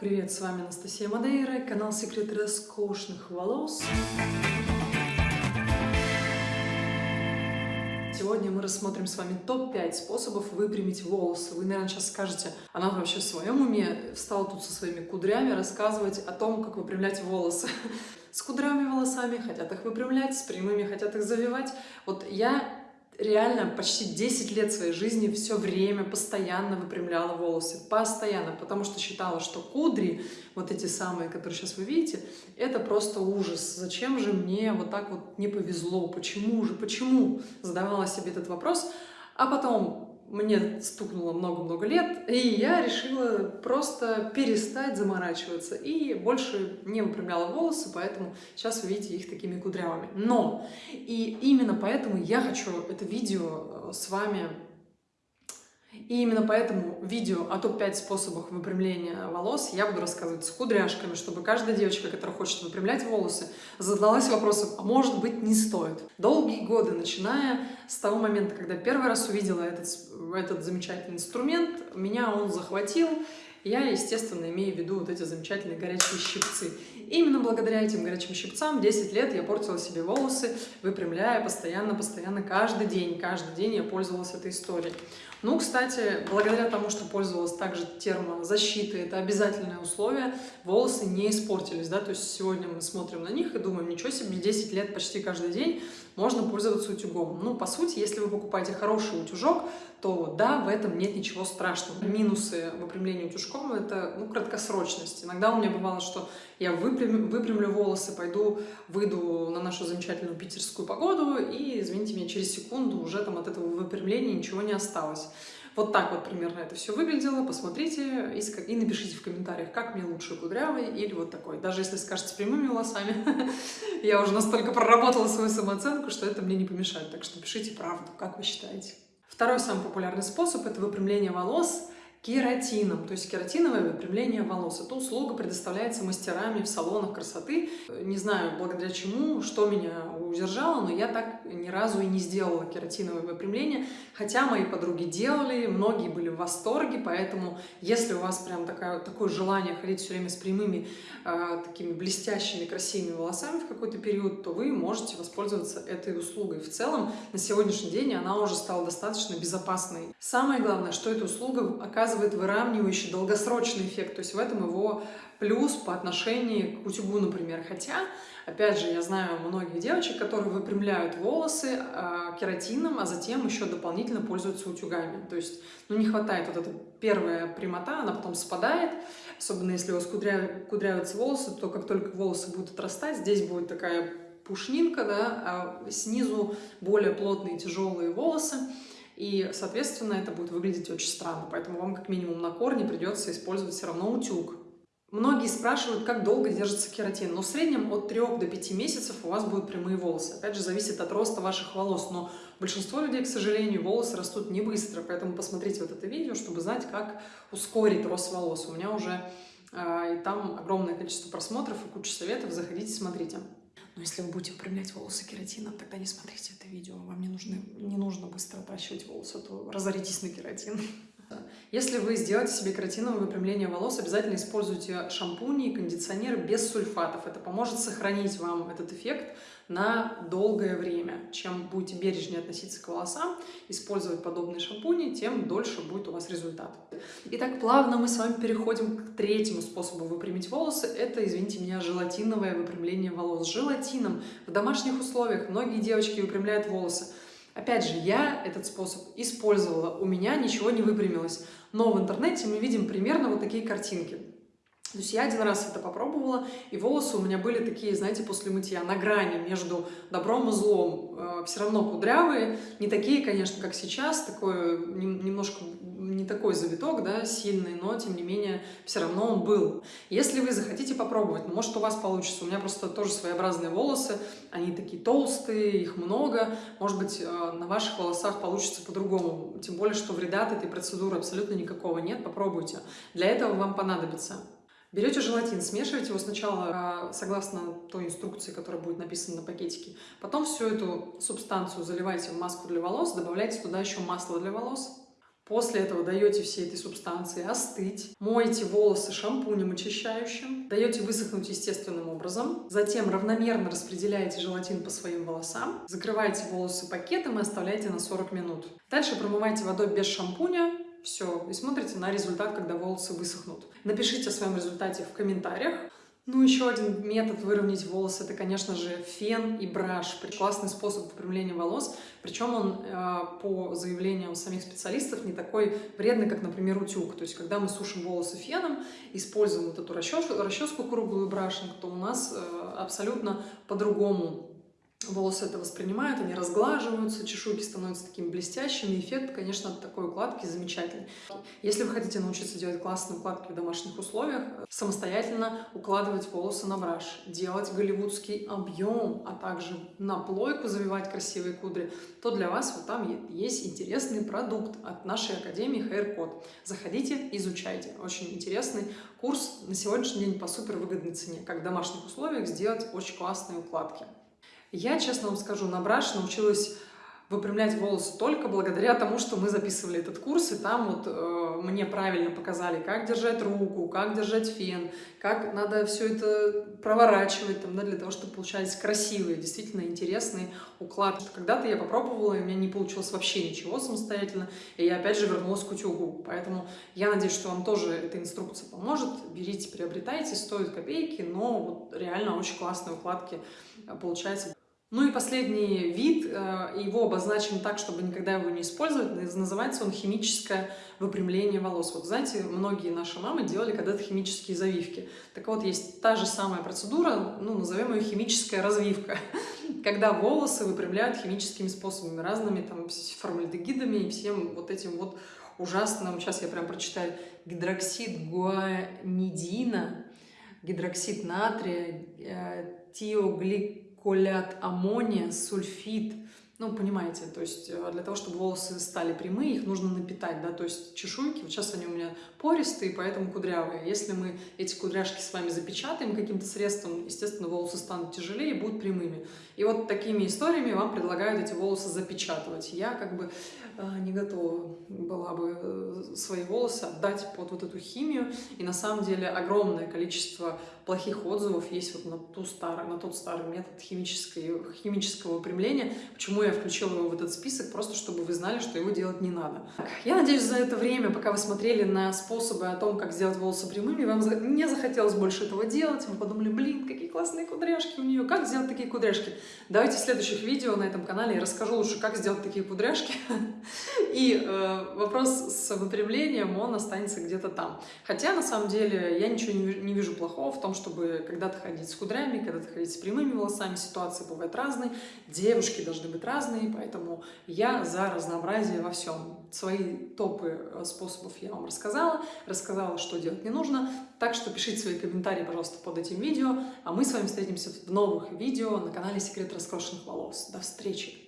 Привет, с вами Анастасия Мадейра, канал Секреты роскошных волос. Сегодня мы рассмотрим с вами топ-5 способов выпрямить волосы. Вы, наверное, сейчас скажете, она вообще в своем уме встала тут со своими кудрями рассказывать о том, как выпрямлять волосы. С кудрявыми волосами хотят их выпрямлять, с прямыми хотят их завивать. Вот я реально почти 10 лет своей жизни все время постоянно выпрямляла волосы. Постоянно. Потому что считала, что кудри, вот эти самые, которые сейчас вы видите, это просто ужас. Зачем же мне вот так вот не повезло? Почему же? Почему? Задавала себе этот вопрос. А потом мне стукнуло много-много лет, и я решила просто перестать заморачиваться и больше не выпрямляла волосы, поэтому сейчас вы видите их такими кудрявыми. Но, и именно поэтому я хочу это видео э, с вами и именно поэтому видео о топ-5 способах выпрямления волос я буду рассказывать с кудряшками, чтобы каждая девочка, которая хочет выпрямлять волосы, задалась вопросом, а может быть не стоит. Долгие годы, начиная с того момента, когда первый раз увидела этот, этот замечательный инструмент, меня он захватил, я, естественно, имею в виду вот эти замечательные горячие щипцы. Именно благодаря этим горячим щипцам 10 лет я портила себе волосы, выпрямляя постоянно, постоянно, каждый день. Каждый день я пользовалась этой историей. Ну, кстати, благодаря тому, что пользовалась также термозащитой, это обязательное условие, волосы не испортились, да, то есть сегодня мы смотрим на них и думаем, ничего себе, 10 лет почти каждый день можно пользоваться утюгом. Ну, по сути, если вы покупаете хороший утюжок, то да, в этом нет ничего страшного. Минусы выпрямления утюжком — это ну, краткосрочность. Иногда у меня бывало, что я выпрям, выпрямлю волосы, пойду, выйду на нашу замечательную питерскую погоду, и, извините меня, через секунду уже там от этого выпрямления ничего не осталось. Вот так вот примерно это все выглядело. Посмотрите и, и напишите в комментариях, как мне лучше кудрявый или вот такой. Даже если скажете прямыми волосами, я уже настолько проработала свою самооценку, что это мне не помешает. Так что пишите правду, как вы считаете. Второй самый популярный способ – это выпрямление волос кератином, то есть кератиновое выпрямление волос. Эта услуга предоставляется мастерами в салонах красоты. Не знаю, благодаря чему, что меня удержало, но я так ни разу и не сделала кератиновое выпрямление, хотя мои подруги делали, многие были в восторге, поэтому если у вас прям такое, такое желание ходить все время с прямыми, э, такими блестящими, красивыми волосами в какой-то период, то вы можете воспользоваться этой услугой. В целом, на сегодняшний день она уже стала достаточно безопасной. Самое главное, что эта услуга оказывает выравнивающий долгосрочный эффект, то есть в этом его плюс по отношению к утюгу, например. Хотя, опять же, я знаю многих девочек, которые выпрямляют волосы э, кератином, а затем еще дополнительно пользуются утюгами. То есть, ну, не хватает вот эта первая прямота, она потом спадает. Особенно если у вас кудря... кудрявятся волосы, то как только волосы будут отрастать, здесь будет такая пушнинка, да, а снизу более плотные тяжелые волосы. И, соответственно, это будет выглядеть очень странно. Поэтому вам как минимум на корне придется использовать все равно утюг. Многие спрашивают, как долго держится кератин. Но в среднем от 3 до 5 месяцев у вас будут прямые волосы. Опять же, зависит от роста ваших волос. Но большинство людей, к сожалению, волосы растут не быстро. Поэтому посмотрите вот это видео, чтобы знать, как ускорить рост волос. У меня уже э, и там огромное количество просмотров и куча советов. Заходите, смотрите. Но если вы будете выпрямлять волосы кератином, тогда не смотрите это видео. Вам не, нужно не нужно быстро отращивать волосы, а то разоритесь на кератин. Если вы сделаете себе кератиновое выпрямление волос, обязательно используйте шампуни и кондиционеры без сульфатов. Это поможет сохранить вам этот эффект на долгое время. Чем будете бережнее относиться к волосам, использовать подобные шампуни, тем дольше будет у вас результат. Итак, плавно мы с вами переходим к третьему способу выпрямить волосы. Это, извините меня, желатиновое выпрямление волос. С желатином в домашних условиях многие девочки выпрямляют волосы. Опять же, я этот способ использовала, у меня ничего не выпрямилось. Но в интернете мы видим примерно вот такие картинки. То есть я один раз это попробовала, и волосы у меня были такие, знаете, после мытья, на грани между добром и злом. Э, Все равно кудрявые, не такие, конечно, как сейчас, такой немножко не такой завиток, да, сильный, но, тем не менее, все равно он был. Если вы захотите попробовать, ну, может, у вас получится. У меня просто тоже своеобразные волосы, они такие толстые, их много. Может быть, э, на ваших волосах получится по-другому. Тем более, что вреда от этой процедуры абсолютно никакого нет. Попробуйте. Для этого вам понадобится Берете желатин, смешиваете его сначала а, согласно той инструкции, которая будет написана на пакетике. Потом всю эту субстанцию заливаете в маску для волос, добавляете туда еще масло для волос. После этого даете всей этой субстанции остыть, моете волосы шампунем очищающим, даете высохнуть естественным образом, затем равномерно распределяете желатин по своим волосам, закрываете волосы пакетом и оставляете на 40 минут. Дальше промывайте водой без шампуня, все, и смотрите на результат, когда волосы высохнут. Напишите о своем результате в комментариях. Ну, еще один метод выровнять волосы – это, конечно же, фен и браш. Классный способ выпрямления волос, причем он, э, по заявлениям самих специалистов, не такой вредный, как, например, утюг. То есть, когда мы сушим волосы феном, используем вот эту расческу, расческу круглую брашинг, то у нас э, абсолютно по-другому волосы это воспринимают, они разглаживаются, чешуйки становятся такими блестящими. Эффект, конечно, от такой укладки замечательный. Если вы хотите научиться делать классные укладки в домашних условиях, самостоятельно укладывать волосы на браш, делать голливудский объем, а также на плойку завивать красивые кудри, то для вас вот там есть интересный продукт от нашей академии Haircode. Заходите, изучайте. Очень интересный курс на сегодняшний день по супер выгодной цене, как в домашних условиях сделать очень классные укладки. Я, честно вам скажу, на браш научилась выпрямлять волосы только благодаря тому, что мы записывали этот курс, и там вот э, мне правильно показали, как держать руку, как держать фен, как надо все это проворачивать там, да, для того, чтобы получались красивые, действительно интересные укладки. Когда-то я попробовала, и у меня не получилось вообще ничего самостоятельно, и я опять же вернулась к утюгу. Поэтому я надеюсь, что вам тоже эта инструкция поможет. Берите, приобретайте, стоит копейки, но вот реально очень классные укладки э, получаются. Ну и последний вид, э, его обозначим так, чтобы никогда его не использовать, называется он химическое выпрямление волос. Вот знаете, многие наши мамы делали когда-то химические завивки. Так вот, есть та же самая процедура, ну, назовем ее химическая развивка, когда волосы выпрямляют химическими способами, разными там формальдегидами и всем вот этим вот ужасным, сейчас я прям прочитаю, гидроксид гуанидина, гидроксид натрия, э, тиоглик колят аммония, сульфид. Ну, понимаете, то есть э, для того, чтобы волосы стали прямые, их нужно напитать, да, то есть чешуйки, вот сейчас они у меня пористые, поэтому кудрявые. Если мы эти кудряшки с вами запечатаем каким-то средством, естественно, волосы станут тяжелее и будут прямыми. И вот такими историями вам предлагают эти волосы запечатывать. Я как бы э, не готова была бы э, свои волосы отдать под вот эту химию, и на самом деле огромное количество плохих отзывов есть вот на, ту старый, на тот старый метод химического, химического выпрямления. Почему я включила его в этот список? Просто чтобы вы знали, что его делать не надо. Я надеюсь, за это время, пока вы смотрели на способы о том, как сделать волосы прямыми, вам не захотелось больше этого делать. Вы подумали, блин, какие классные кудряшки у нее, как сделать такие кудряшки? Давайте в следующих видео на этом канале я расскажу лучше, как сделать такие кудряшки. И э, вопрос с выпрямлением, он останется где-то там. Хотя, на самом деле, я ничего не, не вижу плохого в том, чтобы когда-то ходить с кудрями, когда-то ходить с прямыми волосами. Ситуации бывают разные, девушки должны быть разные, поэтому я за разнообразие во всем. Свои топы э, способов я вам рассказала, рассказала, что делать не нужно. Так что пишите свои комментарии, пожалуйста, под этим видео, а мы с вами встретимся в новых видео на канале Секрет роскошных волос. До встречи!